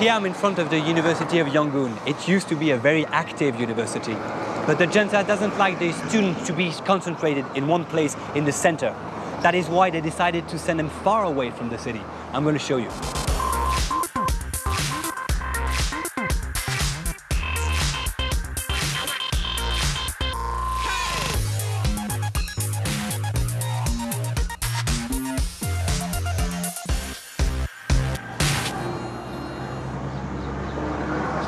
Here I'm in front of the University of Yangon. It used to be a very active university, but the junta doesn't like the students to be concentrated in one place in the center. That is why they decided to send them far away from the city. I'm going to show you.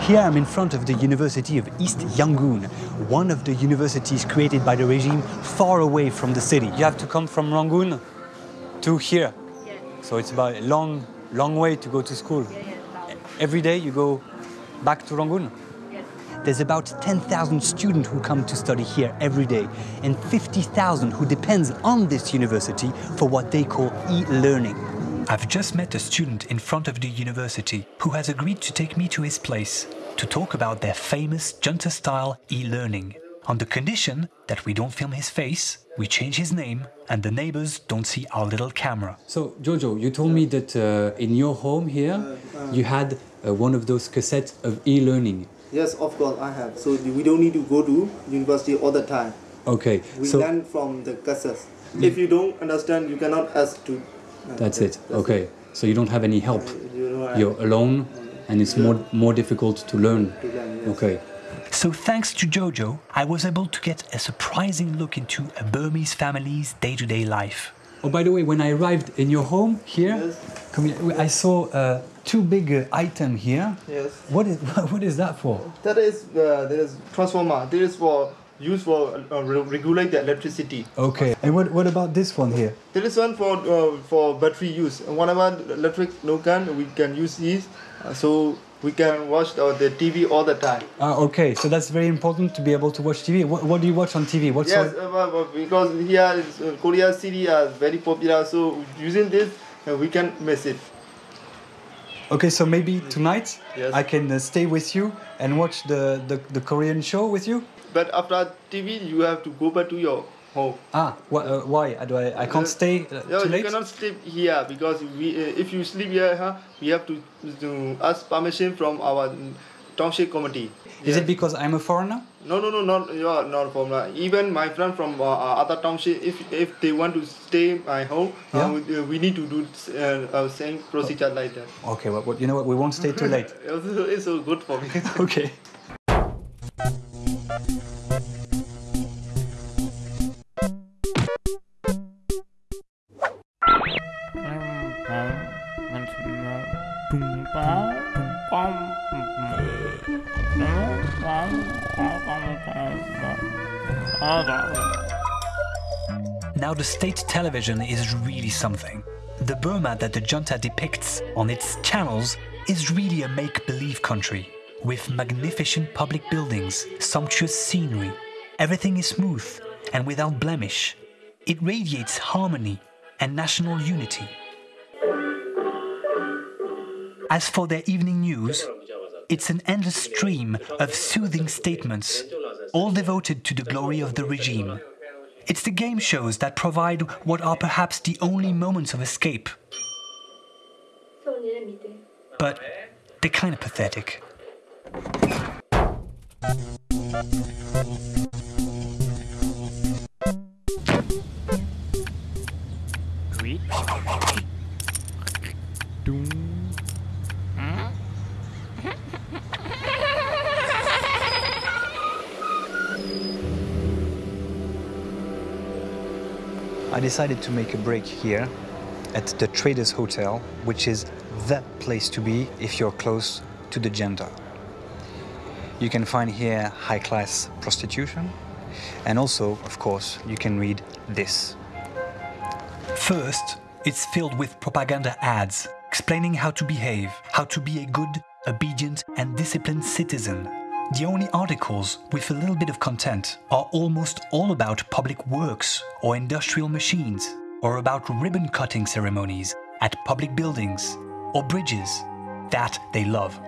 Here I'm in front of the University of East Yangon, one of the universities created by the regime far away from the city. You have to come from Rangoon to here. Yeah. So it's about a long, long way to go to school. Yeah, yeah. Every day you go back to Rangoon. There's about 10,000 students who come to study here every day and 50,000 who depends on this university for what they call e-learning. I've just met a student in front of the university who has agreed to take me to his place to talk about their famous junta-style e-learning on the condition that we don't film his face, we change his name, and the neighbors don't see our little camera. So, Jojo, you told me that uh, in your home here you had uh, one of those cassettes of e-learning. Yes, of course I have. So we don't need to go to university all the time. Okay, We so learn from the cassettes. If you don't understand, you cannot ask to. uh, that's that- it. Okay, so you don't have any help. You know, You're alone, and it's more more difficult to learn. to learn, yes. Okay. So thanks to Jojo, I was able to get a surprising look into a Burmese family's day-to-day life. Oh, by the way, when I arrived in your home here, Yes. come here, I saw uh, two big uh, items here. Yes. What is what is that for? That is uh, there is transformer. This is for used for uh, re- regulate the electricity. Okay. And what what about this one here? There is one for uh, for battery use. Whenever electric no can, we can use this. Uh, so we can watch uh, the TV all the time. Ah, okay. So that's very important to be able to watch TV. What, what do you watch on TV? What Yes, uh, but because here is, uh, Korea city are very popular. So using this, uh, we can miss it. Okay, so maybe tonight Yes. I can uh, stay with you and watch the, the, the Korean show with you. But after TV, you have to go back to your home. Ah, wh- uh, why? I, do I, I can't stay uh, too you late? cannot sleep here because we, uh, if you sleep here, huh, we have to, to ask permission from our township committee. Is it because I'm a foreigner? No, no, no, not you are not from uh, even my friend from uh, uh, other township. If if they want to stay my home, Yeah. uh, we, uh, we need to do uh, uh, same procedure like that. Okay, well, what, you know what? We won't stay too late. It's so good for me. okay. Now, the state television is really something. The Burma that the junta depicts on its channels is really a make believe country, with magnificent public buildings, sumptuous scenery. Everything is smooth and without blemish. It radiates harmony and national unity. As for their evening news, it's an endless stream of soothing statements, all devoted to the glory of the regime. It's the game shows that provide what are perhaps the only moments of escape, but they're kind of pathetic. I decided to make a break here at the Traders Hotel, which is the place to be if you're close to the junta. You can find here high class prostitution, and also, of course, you can read this. First, it's filled with propaganda ads explaining how to behave, how to be a good, obedient, and disciplined citizen. The only articles with a little bit of content are almost all about public works or industrial machines, or about ribbon cutting ceremonies at public buildings, or bridges. That they love.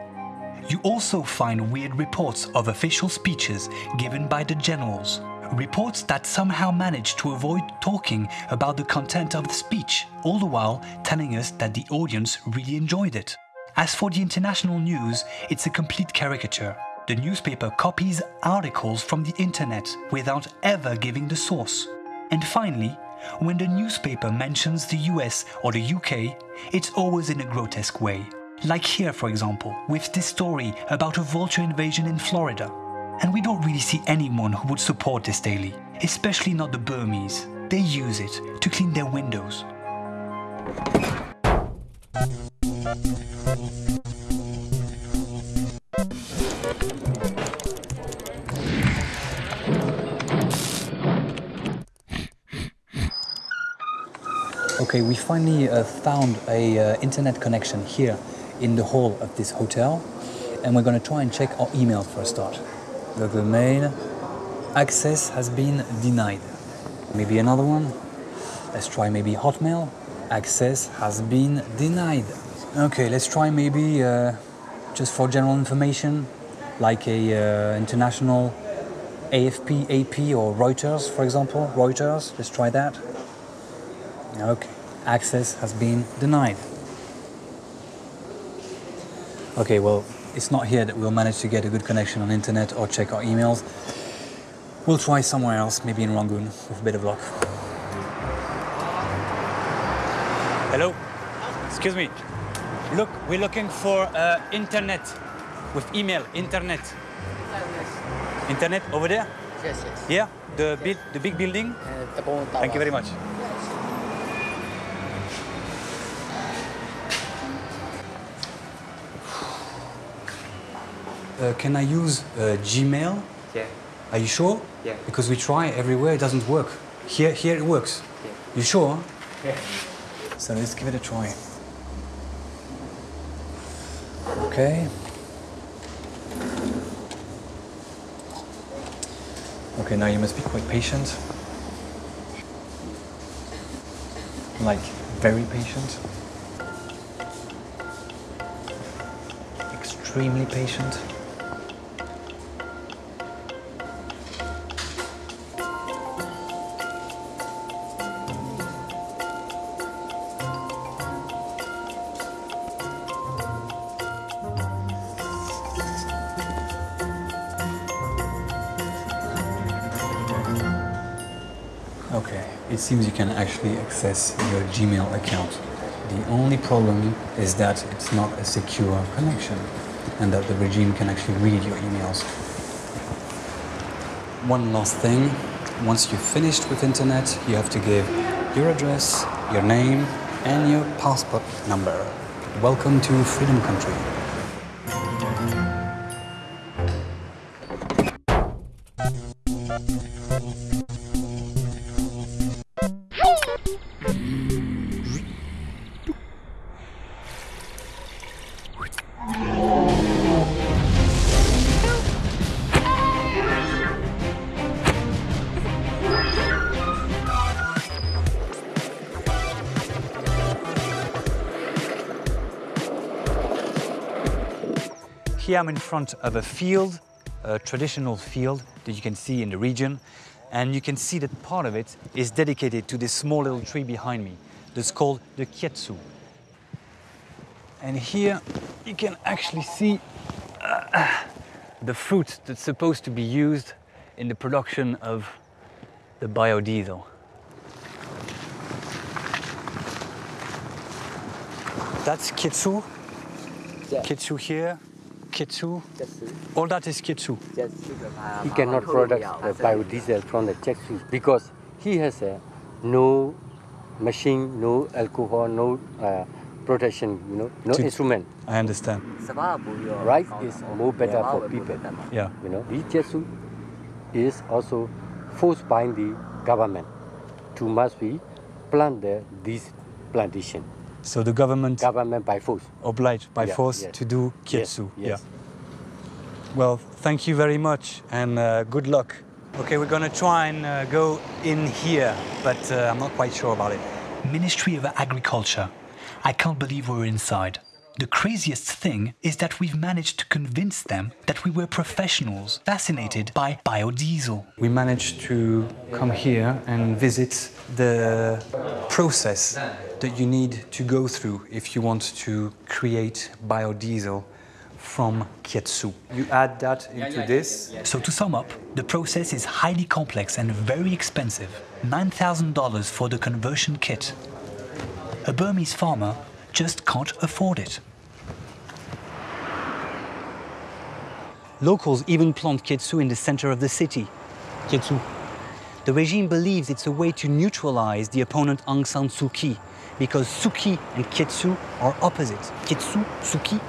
You also find weird reports of official speeches given by the generals. Reports that somehow manage to avoid talking about the content of the speech, all the while telling us that the audience really enjoyed it. As for the international news, it's a complete caricature. The newspaper copies articles from the internet without ever giving the source. And finally, when the newspaper mentions the US or the UK, it's always in a grotesque way. Like here, for example, with this story about a vulture invasion in Florida. And we don't really see anyone who would support this daily, especially not the Burmese. They use it to clean their windows. Okay, we finally uh, found a uh, internet connection here in the hall of this hotel, and we're going to try and check our email for a start. The Mail, access has been denied. Maybe another one. Let's try maybe Hotmail. Access has been denied. Okay, let's try maybe uh, just for general information, like a uh, international AFP, AP, or Reuters, for example. Reuters. Let's try that. Okay, access has been denied. Okay, well, it's not here that we'll manage to get a good connection on internet or check our emails. We'll try somewhere else, maybe in Rangoon, with a bit of luck. Hello? Excuse me. Look, we're looking for uh, internet with email, internet. Internet over there? Yes, yes. Yeah, the, big, the big building? Uh. Thank you very much. Can I use uh, Gmail? Yeah. Are you sure? Yeah. Because we try everywhere, it doesn't work. Here, here it works. Yeah. You sure? Yeah. So let's give it a try. Okay. Okay, now you must be quite patient. Like, very patient. Extremely patient. It seems you can actually access your Gmail account. The only problem is that it's not a secure connection and that the regime can actually read your emails. One last thing, once you've finished with internet, you have to give your address, your name, and your passport number. Welcome to Freedom Country. Here I'm in front of a field, a traditional field that you can see in the region. And you can see that part of it is dedicated to this small little tree behind me that's called the Kietsu. And here you can actually see uh, the fruit that's supposed to be used in the production of the biodiesel. That's Kitsu. Yeah. Kitsu here, Kitsu. Just, All that is Kitsu. just, he cannot produce the biodiesel from the check because he has a no machine, no alcohol, no uh, protection, you know, no To- instrument. I understand. Rice is more better for people. Yeah. You know, this check is also forced by the government to must be plant the, this plantation. So the government Government by force. obliged by Yeah, force yes. to do Yes, yes. Yeah. Well, thank you very much and uh, good luck. Okay, we're gonna try and uh, go in here, but uh, I'm not quite sure about it. Ministry of Agriculture. I can't believe we're inside. The craziest thing is that we've managed to convince them that we were professionals fascinated by biodiesel. We managed to come here and visit the process that you need to go through if you want to create biodiesel from Kietsu. You add that into this. So to sum up, the process is highly complex and very expensive. $9,000 for the conversion kit. A Burmese farmer just can't afford it. Locals even plant Kietsu in the center of the city. Kietsu. The regime believes it's a way to neutralize the opponent Aung San Suu Kyi because Suu Kyi and Kietsu are opposites. Kietsu, Suu Kyi,